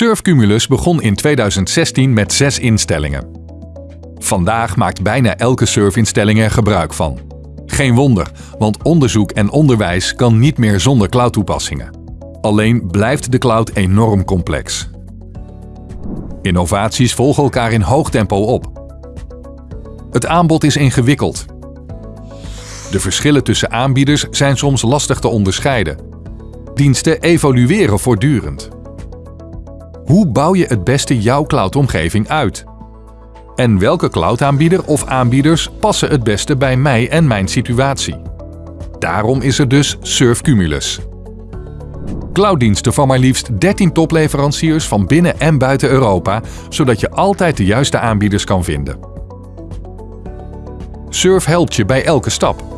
Surf Cumulus begon in 2016 met zes instellingen. Vandaag maakt bijna elke surfinstelling er gebruik van. Geen wonder, want onderzoek en onderwijs kan niet meer zonder cloud-toepassingen. Alleen blijft de cloud enorm complex. Innovaties volgen elkaar in hoog tempo op. Het aanbod is ingewikkeld. De verschillen tussen aanbieders zijn soms lastig te onderscheiden. Diensten evolueren voortdurend. Hoe bouw je het beste jouw cloudomgeving uit? En welke cloudaanbieder of aanbieders passen het beste bij mij en mijn situatie? Daarom is er dus Surf Cumulus. Clouddiensten van maar liefst 13 topleveranciers van binnen en buiten Europa, zodat je altijd de juiste aanbieders kan vinden. Surf helpt je bij elke stap.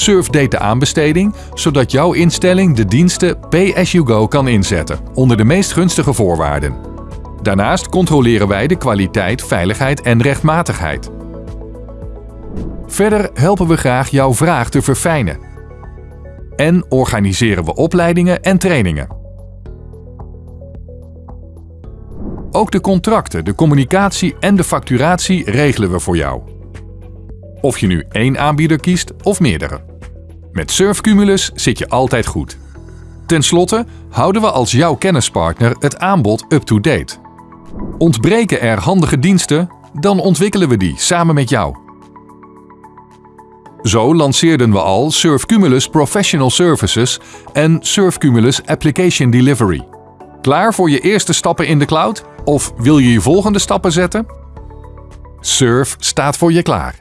Surf deed de aanbesteding, zodat jouw instelling de diensten Pay as you go kan inzetten, onder de meest gunstige voorwaarden. Daarnaast controleren wij de kwaliteit, veiligheid en rechtmatigheid. Verder helpen we graag jouw vraag te verfijnen. En organiseren we opleidingen en trainingen. Ook de contracten, de communicatie en de facturatie regelen we voor jou. Of je nu één aanbieder kiest of meerdere. Met Surf Cumulus zit je altijd goed. Ten slotte houden we als jouw kennispartner het aanbod up-to-date. Ontbreken er handige diensten, dan ontwikkelen we die samen met jou. Zo lanceerden we al Surf Cumulus Professional Services en Surf Cumulus Application Delivery. Klaar voor je eerste stappen in de cloud? Of wil je je volgende stappen zetten? Surf staat voor je klaar.